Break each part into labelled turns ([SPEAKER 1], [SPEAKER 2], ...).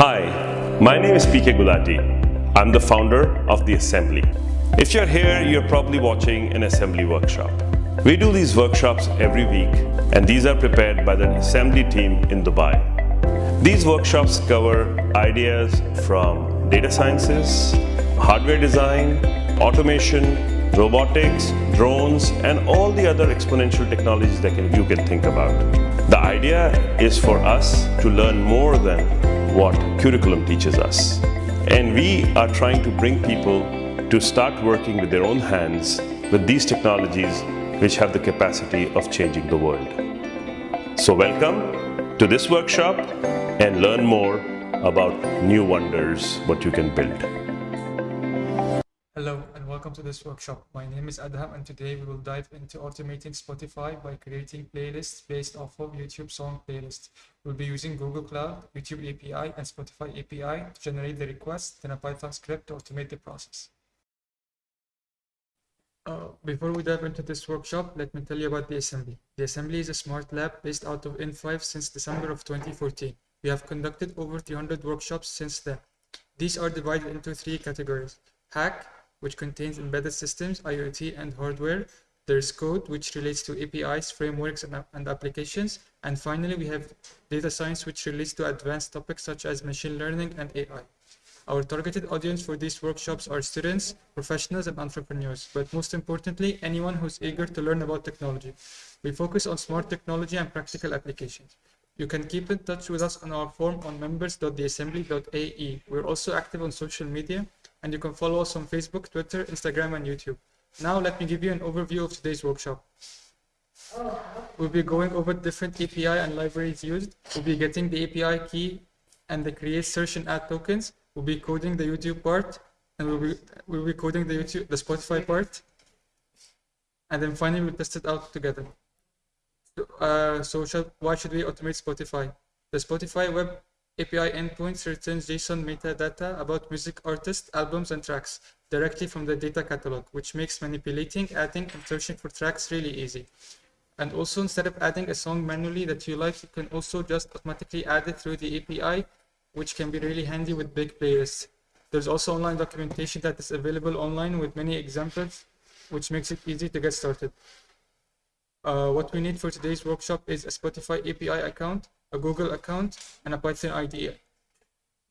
[SPEAKER 1] Hi, my name is PK Gulati. I'm the founder of The Assembly. If you're here, you're probably watching an assembly workshop. We do these workshops every week and these are prepared by the assembly team in Dubai. These workshops cover ideas from data sciences, hardware design, automation, robotics, drones, and all the other exponential technologies that you can think about. The idea is for us to learn more than what curriculum teaches us. And we are trying to bring people to start working with their own hands with these technologies which have the capacity of changing the world. So welcome to this workshop and learn more about new wonders, what you can build.
[SPEAKER 2] Welcome to this workshop. My name is Adham and today we will dive into automating Spotify by creating playlists based off of YouTube song playlists. We'll be using Google Cloud, YouTube API and Spotify API to generate the request, then a Python script to automate the process. Uh, before we dive into this workshop, let me tell you about the assembly. The assembly is a smart lab based out of in5 since December of 2014. We have conducted over 300 workshops since then. These are divided into three categories. Hack, which contains embedded systems, IoT, and hardware. There's code, which relates to APIs, frameworks, and, and, applications. And finally, we have data science, which relates to advanced topics such as machine learning and AI. Our targeted audience for these workshops are students, professionals, and entrepreneurs, but most importantly, anyone who's eager to learn about technology. We focus on smart technology and practical applications. You can keep in touch with us on our form on members.theassembly.ae. We're also active on social media and you can follow us on Facebook, Twitter, Instagram, and YouTube. Now let me give you an overview of today's workshop. We'll be going over different API and libraries used. We'll be getting the API key and the create search and add tokens. We'll be coding the YouTube part and we'll be, we'll be coding the YouTube, the Spotify part. And then finally we'll test it out together. So, uh, so why should we automate Spotify? The Spotify web API endpoints returns JSON metadata about music artists, albums, and tracks directly from the data catalog, which makes manipulating, adding, and searching for tracks really easy. And also, instead of adding a song manually that you like, you can also just automatically add it through the API, which can be really handy with big playlists. There's also online documentation that is available online with many examples, which makes it easy to get started. Uh, what we need for today's workshop is a Spotify API account, a Google account, and a Python IDE.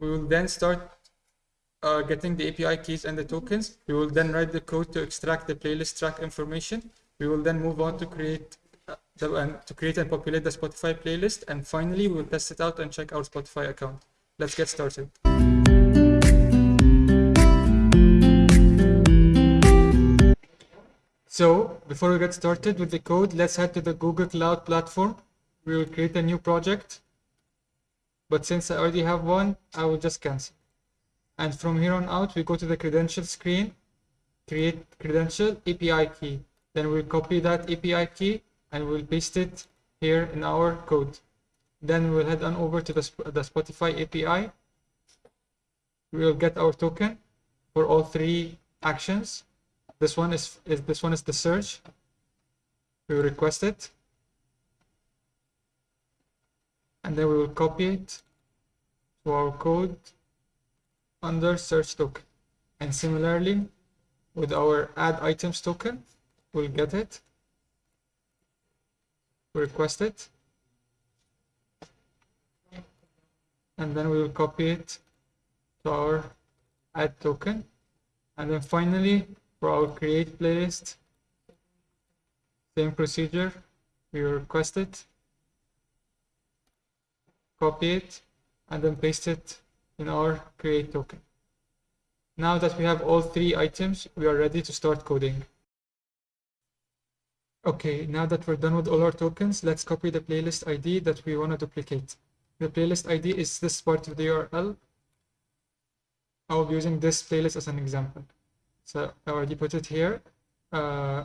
[SPEAKER 2] We will then start uh, getting the API keys and the tokens. We will then write the code to extract the playlist track information. We will then move on to create uh, the, uh, to create and populate the Spotify playlist. And finally, we will test it out and check our Spotify account. Let's get started. So before we get started with the code, let's head to the Google Cloud platform. We will create a new project. But since I already have one, I will just cancel. And from here on out, we go to the credential screen, create credential API key. Then we'll copy that API key and we'll paste it here in our code. Then we'll head on over to the, the Spotify API. We will get our token for all three actions this one is, is this one is the search we request it and then we will copy it to our code under search token. And similarly with our add items token we'll get it. Request it. And then we will copy it to our add token. And then finally for our create playlist same procedure we request it copy it and then paste it in our create token. Now that we have all three items we are ready to start coding. Okay now that we're done with all our tokens let's copy the playlist id that we want to duplicate. The playlist id is this part of the url i'll be using this playlist as an example. So I already put it here. Uh,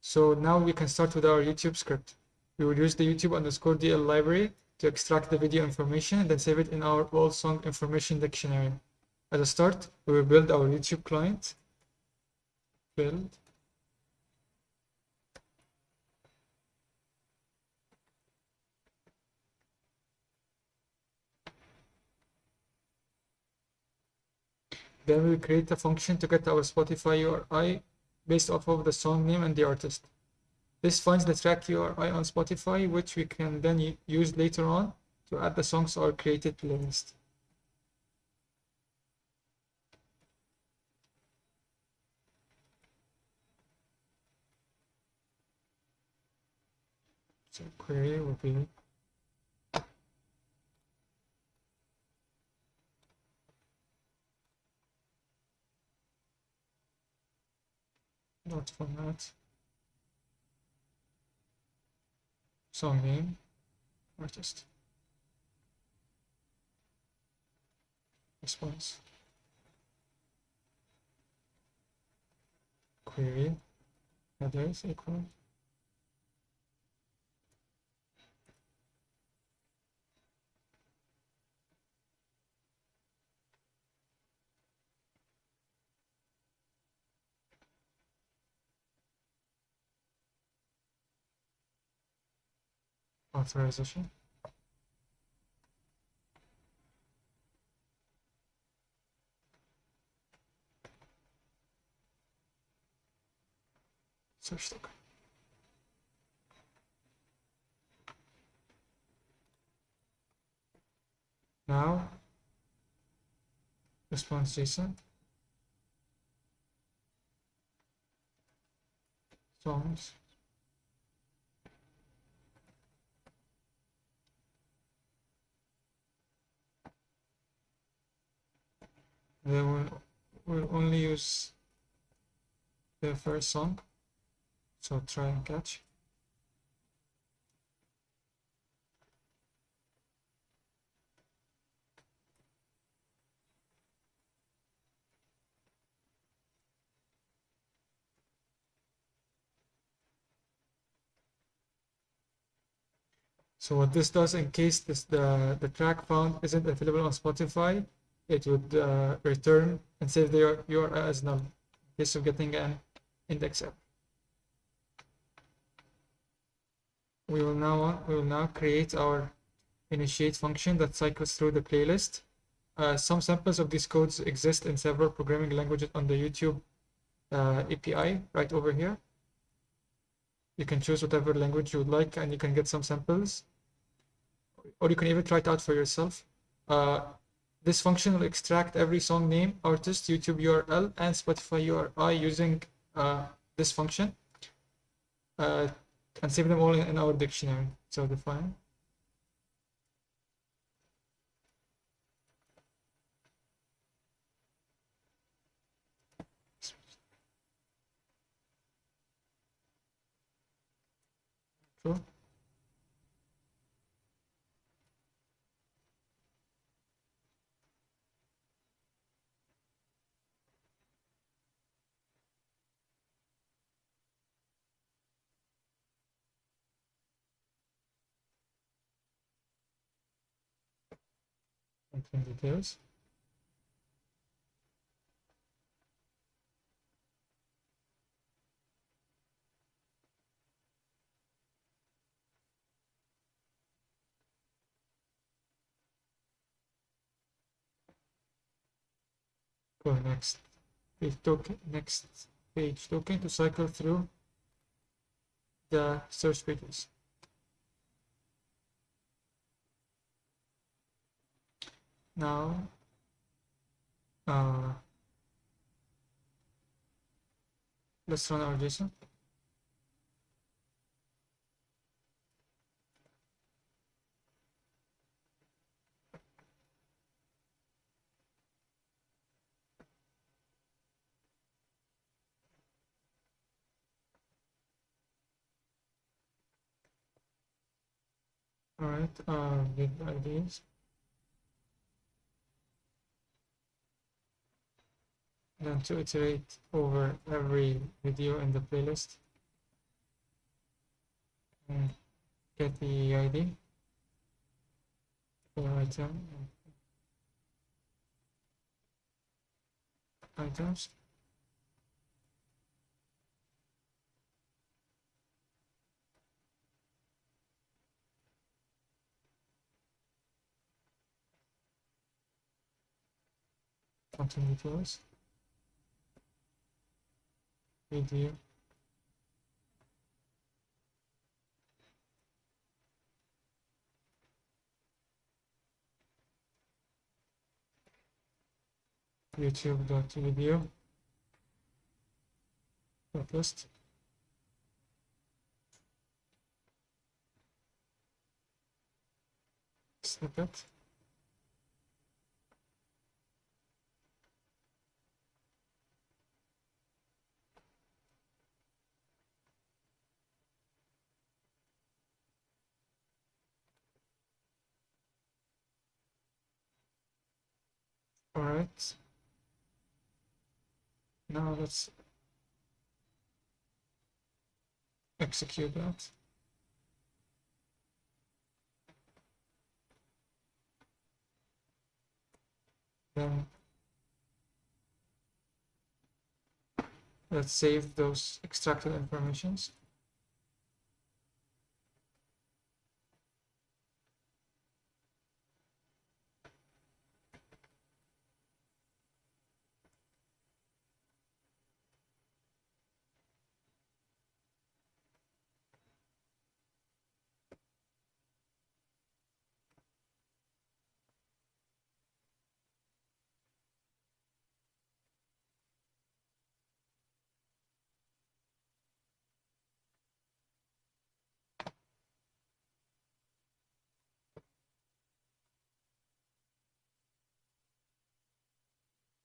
[SPEAKER 2] so now we can start with our YouTube script. We will use the YouTube underscore DL library to extract the video information and then save it in our all song information dictionary. As a start, we will build our YouTube client. Build. Then we create a function to get our Spotify URI based off of the song name and the artist. This finds the track URI on Spotify, which we can then use later on to add the songs our created playlist. So query will be dot format song name artist. Response. Query. Headers equal authorization search token now response json songs they will will only use the first song. So try and catch. So what this does in case this the, the track found isn't available on Spotify, it would uh, return and save the URL as null in case of getting an index error. We will now we will now create our initiate function that cycles through the playlist. Uh, some samples of these codes exist in several programming languages on the YouTube uh, API right over here. You can choose whatever language you would like and you can get some samples or you can even try it out for yourself. Uh, this function will extract every song name, artist, YouTube URL, and Spotify URI using uh, this function uh, and save them all in, our dictionary. So define. True. Entering details. Go next page token next page token to cycle through the search pages. Now, uh, let's run our JSON. All right, uh, get IDs. then to iterate over every video in the playlist. And get the ID for item. Items. Continue tours. Video. youtube.video list snippet all right now let's execute that. Then let's save those extracted informations.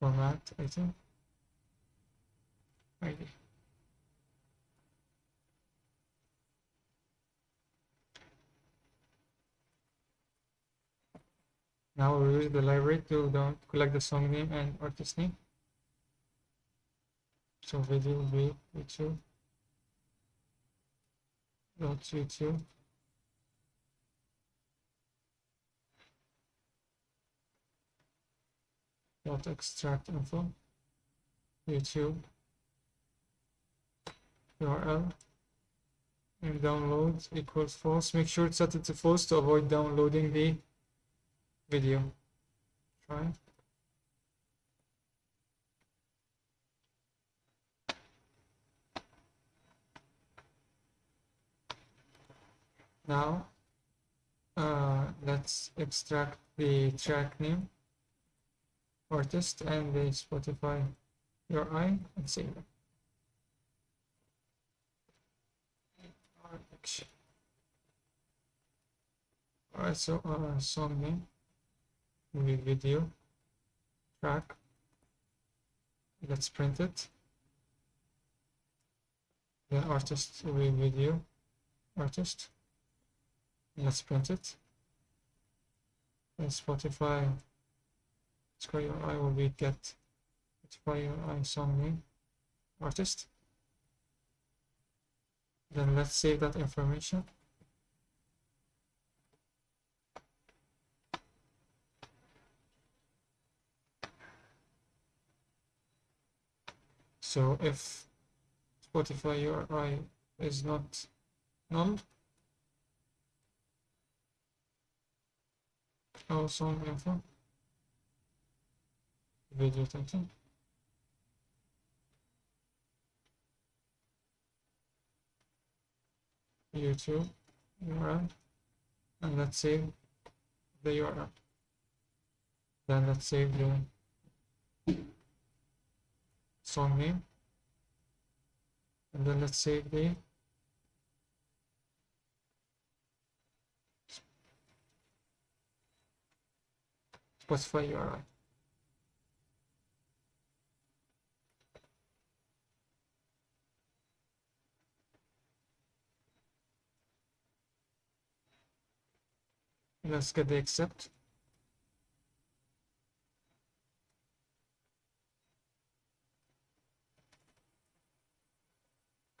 [SPEAKER 2] Format item ID. Now we'll use the library to collect the song name and artist name. So video will be YouTube dot YouTube dot extract info YouTube URL and download equals false. Make sure it's set it to false to avoid downloading the video. Try. Now, uh, let's extract the track name, artist, and the Spotify URI and save it. Alright, so uh, song name, movie video, track. Let's print it. Then artist movie video, artist. Let's print it. And Spotify Square UI will be get Spotify UI song name, artist. Then let's save that information. So if Spotify URI is not null, our song info, title, YouTube URL, and let's save the URL. Then let's save the song name and then let's save the Spotify URI. Let's get the accept.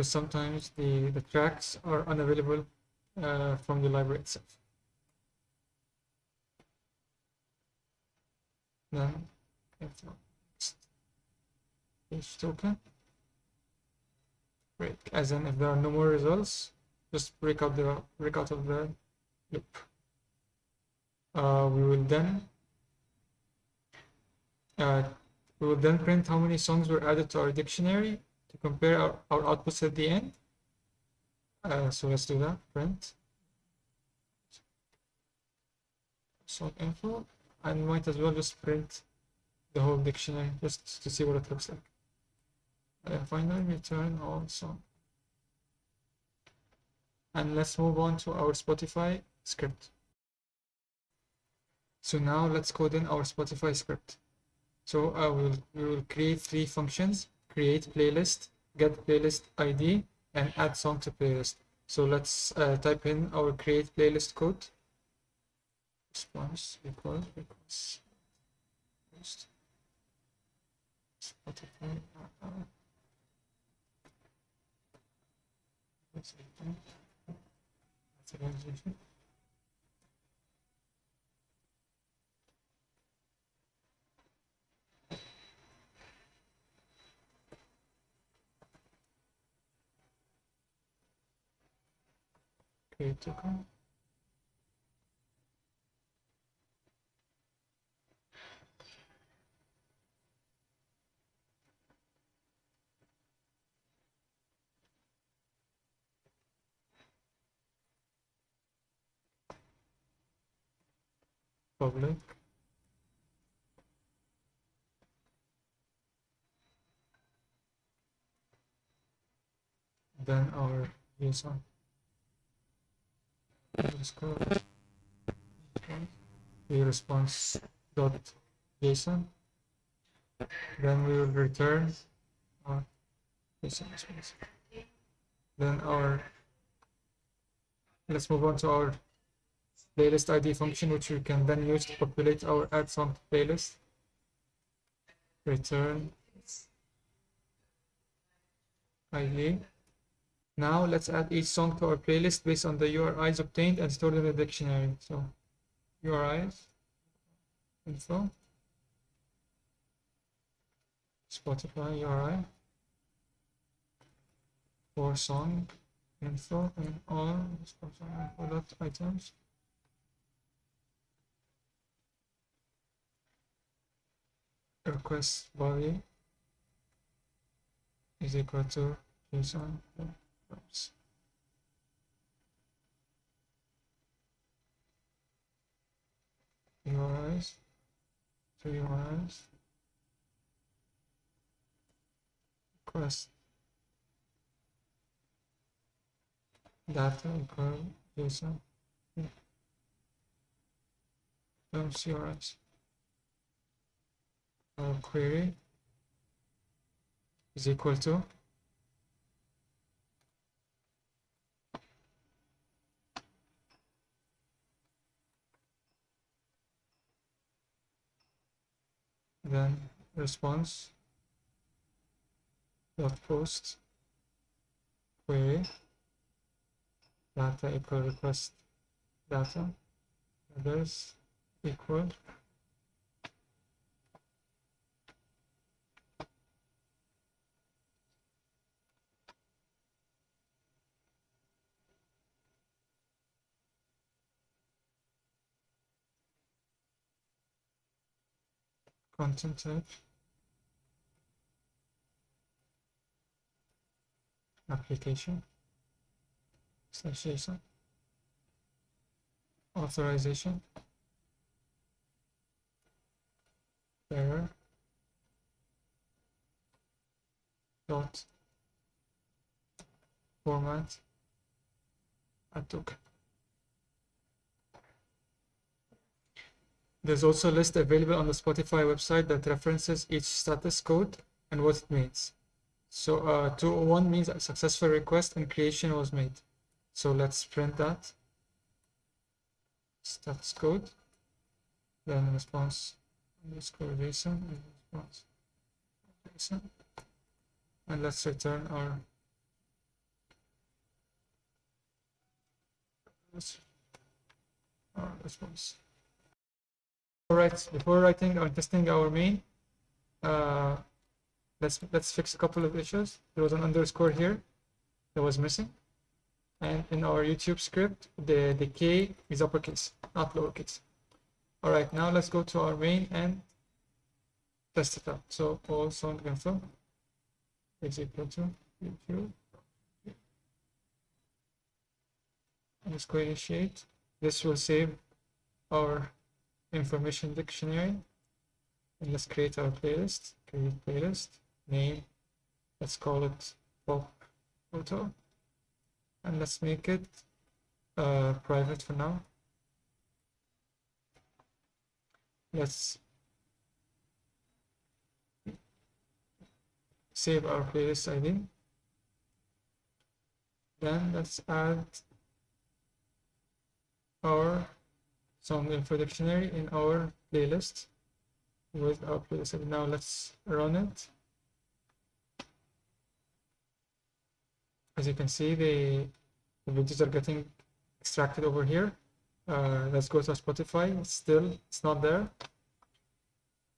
[SPEAKER 2] because sometimes the, the tracks are unavailable uh, from the library itself. Then page token break as in if there are no more results just break out the break out of the loop uh, we will then uh, We will then print how many songs were added to our dictionary to compare our, our outputs at the end. Uh, so let's do that. Print song info, and might as well just print the whole dictionary just to see what it looks like. And finally, return all song. And let's move on to our Spotify script. So now let's code in our Spotify script. So I will we will create three functions: create playlist, get playlist ID, and add song to playlist. So let's uh, type in our create playlist code. Response post Spotify. Uh, uh, that's critical public then our user underscore response dot json. Then we will return our json response. Then our let's move on to our playlist id function which we can then use to populate our add song playlist. Return id now let's add each song to our playlist based on the URIs obtained and stored in the dictionary. So URIs, info, Spotify URI, for song, info, and all Spotify info items. Request body is equal to JSON. Oops. URIs, three URIs, request data equal JSON, those URIs. Our query is equal to then response dot post query data equal request data others equal content type. Application slash authorization. Error. Dot. Format. I took. There's also a list available on the Spotify website that references each status code and what it means. So uh, 201 means a successful request and creation was made. So let's print that. Status code. Then response underscore JSON and response JSON. And let's return our response. Alright, before writing or testing our main, uh, let's let's fix a couple of issues. There was an underscore here that was missing. And in our YouTube script, the, the K is uppercase, not lowercase. Alright, now let's go to our main and test it out. So all sound info is equal to YouTube. Go initiate. This will save our information dictionary. And let's create our playlist. Create playlist. Name. Let's call it pop photo. And let's make it uh, private for now. Let's save our playlist ID. Then let's add our song info dictionary in our playlist with our playlist. Now let's run it. As you can see, the, the videos are getting extracted over here. Uh, let's go to Spotify. Still, it's not there.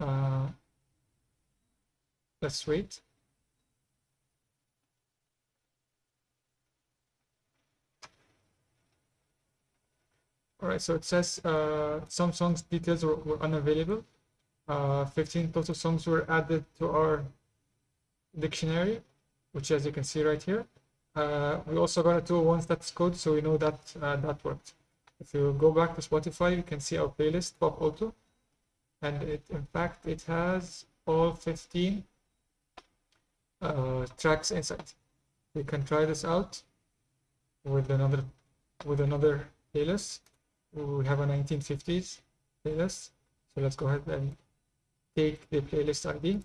[SPEAKER 2] Uh, let's wait. All right, so it says uh, some songs details were, were unavailable. Uh, 15 total songs were added to our dictionary, which as you can see right here. Uh, we also got a 201 status code, so we know that uh, that worked. If you go back to Spotify, you can see our playlist, Pop Auto. And it, in fact, it has all 15 uh, tracks inside. We can try this out with another with another playlist we have a 1950s playlist so let's go ahead and take the playlist id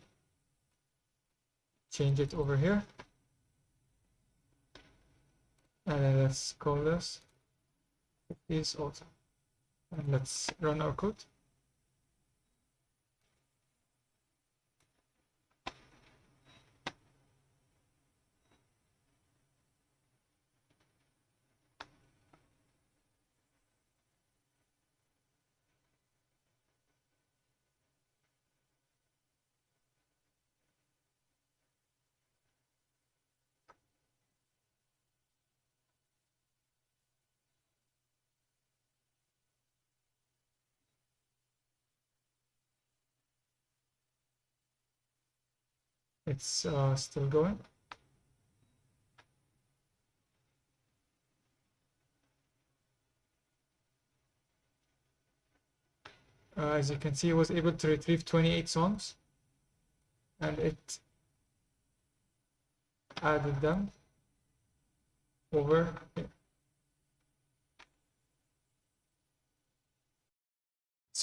[SPEAKER 2] change it over here. And let's call this 50s also and let's run our code it's uh, still going uh, as you can see it was able to retrieve 28 songs and it added them over here.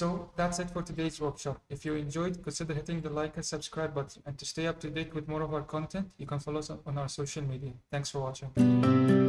[SPEAKER 2] So that's it for today's workshop. If you enjoyed, consider hitting the like and subscribe button. And to stay up to date with more of our content, you can follow us on our social media. Thanks for watching.